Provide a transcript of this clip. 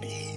me.